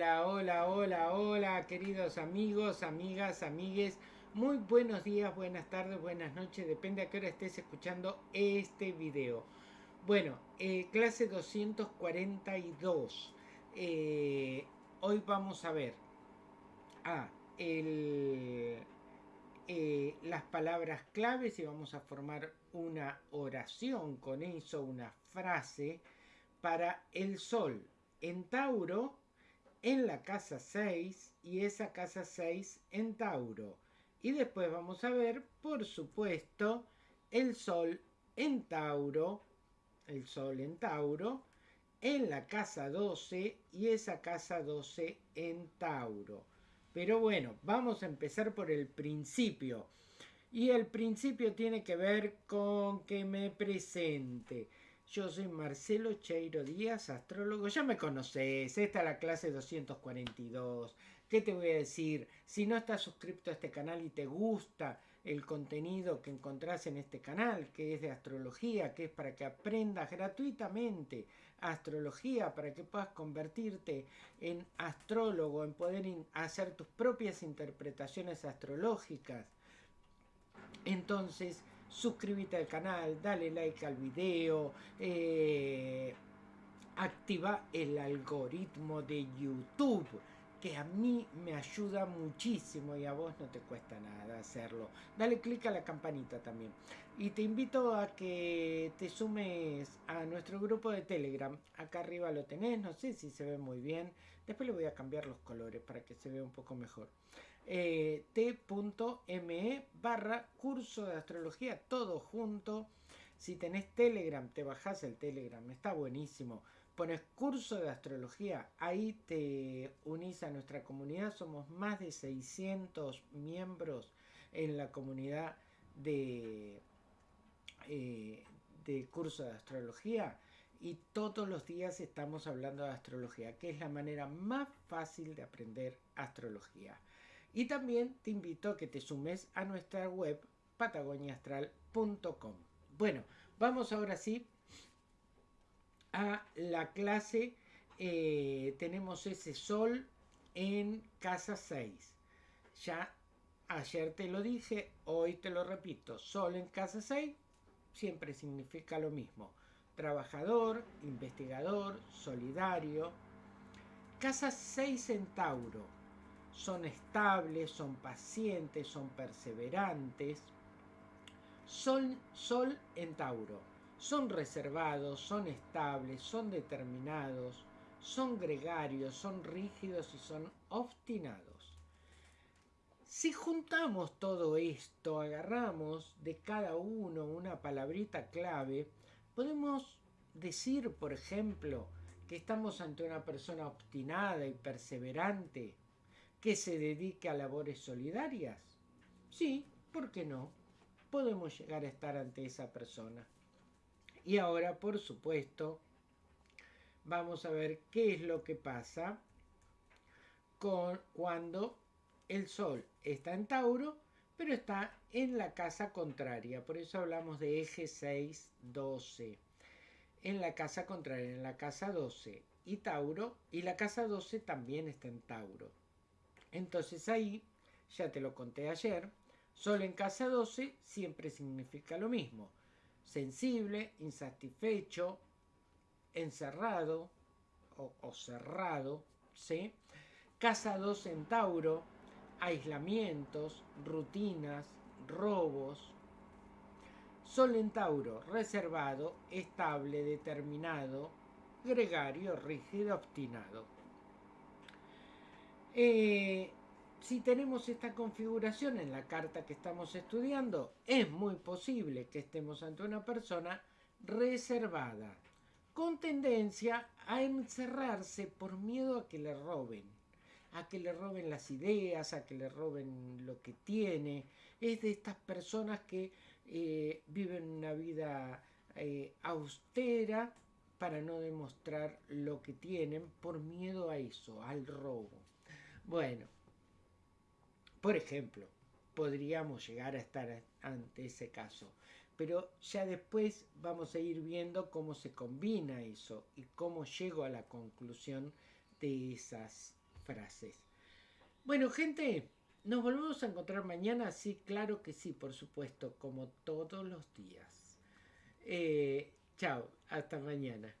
Hola, hola, hola, hola, queridos amigos, amigas, amigues. Muy buenos días, buenas tardes, buenas noches, depende a qué hora estés escuchando este video. Bueno, eh, clase 242. Eh, hoy vamos a ver a el, eh, las palabras claves y vamos a formar una oración con eso, una frase para el sol en Tauro en la casa 6 y esa casa 6 en Tauro. Y después vamos a ver, por supuesto, el Sol en Tauro, el Sol en Tauro, en la casa 12 y esa casa 12 en Tauro. Pero bueno, vamos a empezar por el principio. Y el principio tiene que ver con que me presente. Yo soy Marcelo Cheiro Díaz, astrólogo. Ya me conoces, esta es la clase 242. ¿Qué te voy a decir? Si no estás suscrito a este canal y te gusta el contenido que encontrás en este canal, que es de astrología, que es para que aprendas gratuitamente astrología, para que puedas convertirte en astrólogo, en poder hacer tus propias interpretaciones astrológicas. Entonces, suscríbete al canal, dale like al video, eh, activa el algoritmo de YouTube que a mí me ayuda muchísimo y a vos no te cuesta nada hacerlo. Dale click a la campanita también. Y te invito a que te sumes a nuestro grupo de Telegram. Acá arriba lo tenés, no sé si se ve muy bien. Después le voy a cambiar los colores para que se vea un poco mejor eh, t.me barra curso de astrología, todo junto. Si tenés Telegram, te bajás el Telegram, está buenísimo. Pones curso de astrología, ahí te unís a nuestra comunidad. Somos más de 600 miembros en la comunidad de, eh, de curso de astrología y todos los días estamos hablando de astrología, que es la manera más fácil de aprender astrología. Y también te invito a que te sumes a nuestra web patagoniaastral.com. Bueno, vamos ahora sí a la clase. Eh, tenemos ese sol en casa 6. Ya ayer te lo dije, hoy te lo repito. Sol en casa 6 siempre significa lo mismo. Trabajador, investigador, solidario. Casa 6 en Tauro son estables, son pacientes, son perseverantes. Son Sol en Tauro. Son reservados, son estables, son determinados, son gregarios, son rígidos y son obstinados. Si juntamos todo esto, agarramos de cada uno una palabrita clave, podemos decir, por ejemplo, que estamos ante una persona obstinada y perseverante, que se dedique a labores solidarias? Sí, ¿por qué no? Podemos llegar a estar ante esa persona. Y ahora, por supuesto, vamos a ver qué es lo que pasa con cuando el Sol está en Tauro, pero está en la casa contraria. Por eso hablamos de eje 6, 12. En la casa contraria, en la casa 12 y Tauro, y la casa 12 también está en Tauro. Entonces ahí, ya te lo conté ayer, solo en casa 12 siempre significa lo mismo. Sensible, insatisfecho, encerrado o, cerrado, ¿sí? Casa 2 en Tauro, aislamientos, rutinas, robos. Sol en Tauro, reservado, estable, determinado, gregario, rígido, obstinado. Eh, si tenemos esta configuración en la carta que estamos estudiando, es muy posible que estemos ante una persona reservada, con tendencia a encerrarse por miedo a que le roben, a que le roben las ideas, a que le roben lo que tiene. Es de estas personas que eh, viven una vida eh, austera para no demostrar lo que tienen por miedo a eso, al robo. Bueno, por ejemplo, podríamos llegar a estar ante ese caso, pero ya después vamos a ir viendo cómo se combina eso y cómo llego a la conclusión de esas Bueno, gente, nos volvemos a encontrar mañana, sí, claro que sí, por supuesto, como todos los días. Eh, chao, hasta mañana.